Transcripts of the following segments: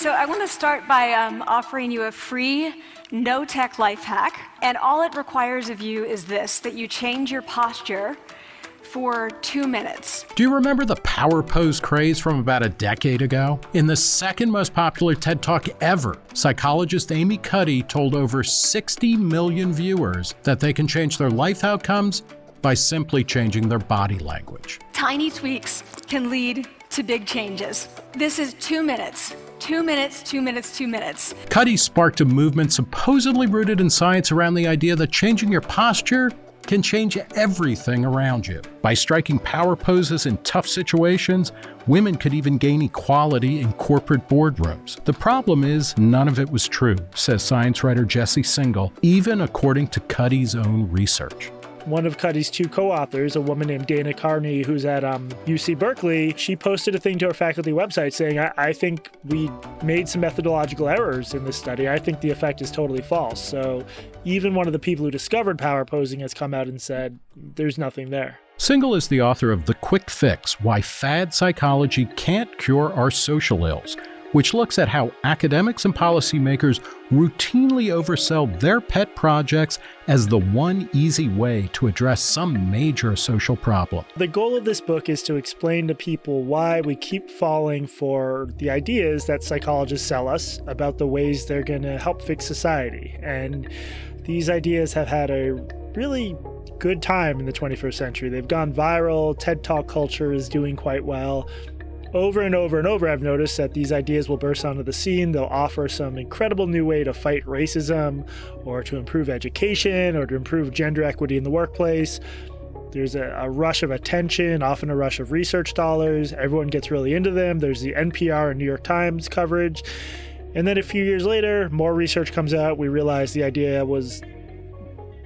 So I want to start by um, offering you a free no tech life hack. And all it requires of you is this that you change your posture for two minutes. Do you remember the power pose craze from about a decade ago? In the second most popular TED Talk ever, psychologist Amy Cuddy told over 60 million viewers that they can change their life outcomes by simply changing their body language. Tiny tweaks can lead to big changes. This is two minutes. Two minutes, two minutes, two minutes. Cuddy sparked a movement supposedly rooted in science around the idea that changing your posture can change everything around you. By striking power poses in tough situations, women could even gain equality in corporate boardrooms. The problem is, none of it was true, says science writer Jesse Singal, even according to Cuddy's own research one of Cuddy's two co-authors, a woman named Dana Carney, who's at um, UC Berkeley, she posted a thing to her faculty website saying, I-, I think we made some methodological errors in this study. I think the effect is totally false. So even one of the people who discovered power posing has come out and said, there's nothing there. Singal is the author of The Quick Fix Why Fad Psychology Can't Cure Our Social Ills which looks at how academics and policymakers routinely oversell their pet projects as the one easy way to address some major social problem. The goal of this book is to explain to people why we keep falling for the ideas that psychologists sell us about the ways they're going to help fix society. And these ideas have had a really good time in the 21st century. They've gone viral, TED Talk culture is doing quite well over and over and over, I've noticed that these ideas will burst onto the scene. They'll offer some incredible new way to fight racism, or to improve education, or to improve gender equity in the workplace. There's a, a, rush of attention, often a rush of research dollars. Everyone gets really into them. There's the NPR and New York Times coverage. And then a few years later, more research comes out. We realize the idea was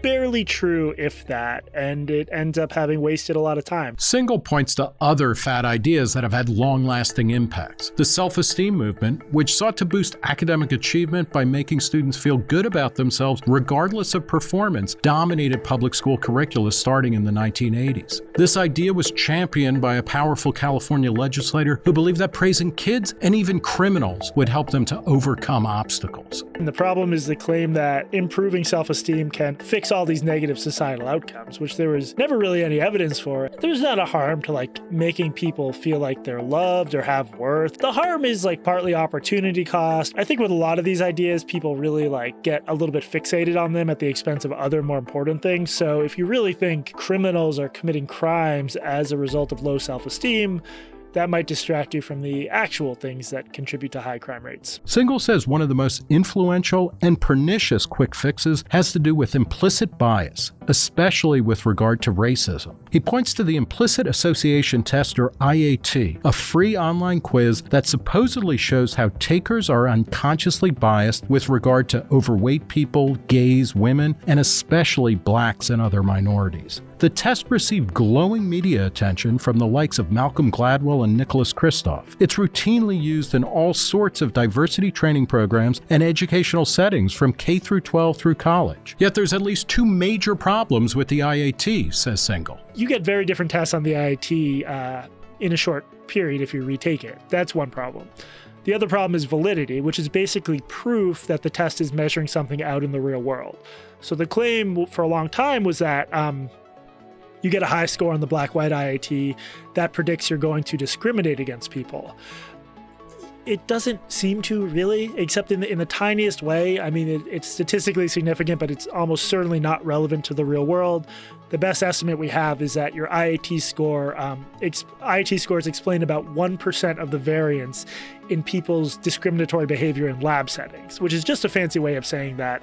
barely true, if that, and it ends up having wasted a lot of time. Singal points to other fad ideas that have had long lasting impacts. The self esteem movement, which sought to boost academic achievement by making students feel good about themselves regardless of performance, dominated public school curricula starting in the 1980s. This idea was championed by a powerful California legislator who believed that praising kids and even criminals would help them to overcome obstacles. And the problem is the claim that improving self esteem can fix all these negative societal outcomes, which there was never really any evidence for. There's not a harm to like making people feel like they're loved or have worth. The harm is like partly opportunity cost. I think with a lot of these ideas, people really like get a little bit fixated on them at the expense of other more important things. So if you really think criminals are committing crimes as a result of low self-esteem, that might distract you from the actual things that contribute to high crime rates. Singal says one of the most influential and pernicious quick fixes has to do with implicit bias, especially with regard to racism. He points to the Implicit Association Test, or IAT, a free online quiz that supposedly shows how takers are unconsciously biased with regard to overweight people, gays, women, and especially blacks and other minorities. The test received glowing media attention from the likes of Malcolm Gladwell and Nicholas Kristof. It's routinely used in all sorts of diversity training programs and educational settings from K through 12 through college. Yet there's at least two major problems with the IAT, says Singal. You get very different tests on the IAT uh, in a short period if you retake it. That's one problem. The other problem is validity, which is basically proof that the test is measuring something out in the real world. So the claim for a long time was that um, you get a high score on the black white IAT, that predicts you're going to discriminate against people. It doesn't seem to really, except in the, in the tiniest way. I mean, it, it's statistically significant, but it's almost certainly not relevant to the real world. The best estimate we have is that your IAT score, um, IAT scores explain about 1% of the variance in people's discriminatory behavior in lab settings, which is just a fancy way of saying that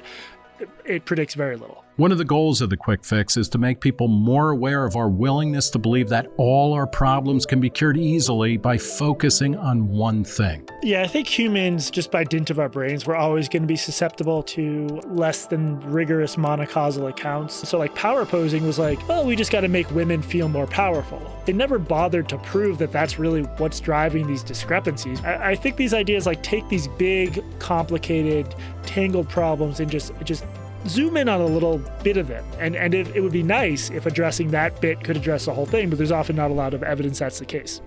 it predicts very little. One of the goals of the quick fix is to make people more aware of our willingness to believe that all our problems can be cured easily by focusing on one thing. Yeah, I think humans, just by dint of our brains, we're always going to be susceptible to less than rigorous monocausal accounts. So, like, power posing was like, well, we just got to make women feel more powerful. They never bothered to prove that that's really what's driving these discrepancies. I, I think these ideas like take these big, complicated, tangled problems and just just zoom in on a little bit of it. And, and it, it would be nice if addressing that bit could address the whole thing, but there's often not a lot of evidence that's the case.